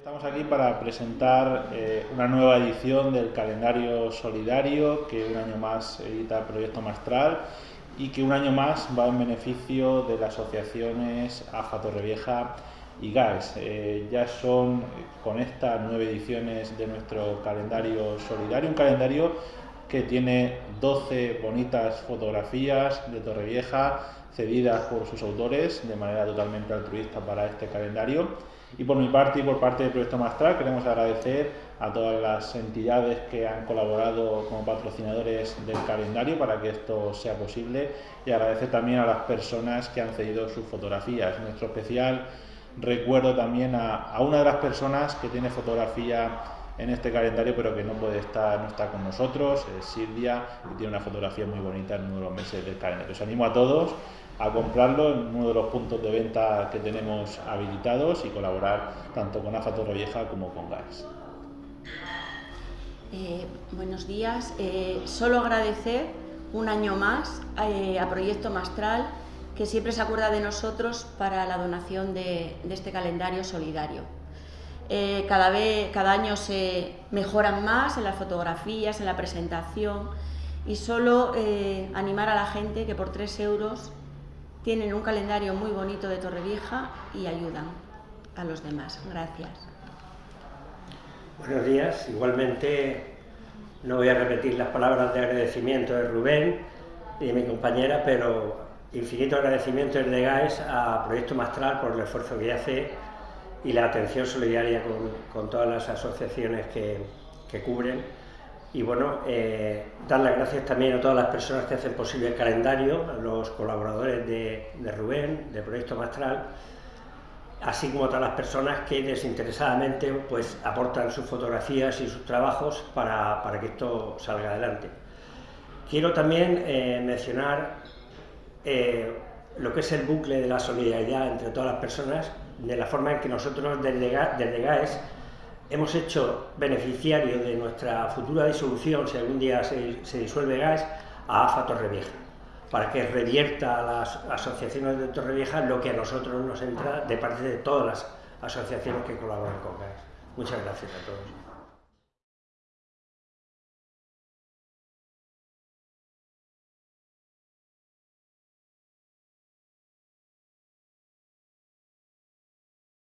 Estamos aquí para presentar eh, una nueva edición del calendario solidario que un año más edita el Proyecto Mastral y que un año más va en beneficio de las asociaciones AFA Torrevieja y GAES. Eh, ya son con estas nueve ediciones de nuestro calendario solidario, un calendario que tiene 12 bonitas fotografías de Torrevieja cedidas por sus autores de manera totalmente altruista para este calendario y por mi parte y por parte del Proyecto Mastral queremos agradecer a todas las entidades que han colaborado como patrocinadores del calendario para que esto sea posible y agradecer también a las personas que han cedido sus fotografías. Nuestro especial recuerdo también a, a una de las personas que tiene fotografía en este calendario pero que no puede estar, no está con nosotros, es Silvia, y tiene una fotografía muy bonita en uno de los meses del calendario. Os animo a todos a comprarlo en uno de los puntos de venta que tenemos habilitados y colaborar tanto con AFA Torrevieja como con GAES. Eh, buenos días. Eh, solo agradecer un año más eh, a Proyecto Mastral que siempre se acuerda de nosotros para la donación de, de este calendario solidario. Eh, cada, vez, cada año se mejoran más en las fotografías, en la presentación y solo eh, animar a la gente que por 3 euros tienen un calendario muy bonito de Torrevieja y ayudan a los demás. Gracias. Buenos días. Igualmente no voy a repetir las palabras de agradecimiento de Rubén y de mi compañera, pero infinito agradecimiento de GAES a Proyecto Mastral por el esfuerzo que hace y la atención solidaria con, con todas las asociaciones que, que cubren y bueno, eh, dar las gracias también a todas las personas que hacen posible el calendario, a los colaboradores de, de Rubén, de Proyecto Mastral, así como a todas las personas que desinteresadamente pues, aportan sus fotografías y sus trabajos para, para que esto salga adelante. Quiero también eh, mencionar eh, lo que es el bucle de la solidaridad entre todas las personas, de la forma en que nosotros desde, desde GAES hemos hecho beneficiario de nuestra futura disolución, si algún día se, se disuelve GAES, a AFA Torrevieja, para que revierta a las asociaciones de Torrevieja lo que a nosotros nos entra de parte de todas las asociaciones que colaboran con GAES. Muchas gracias a todos.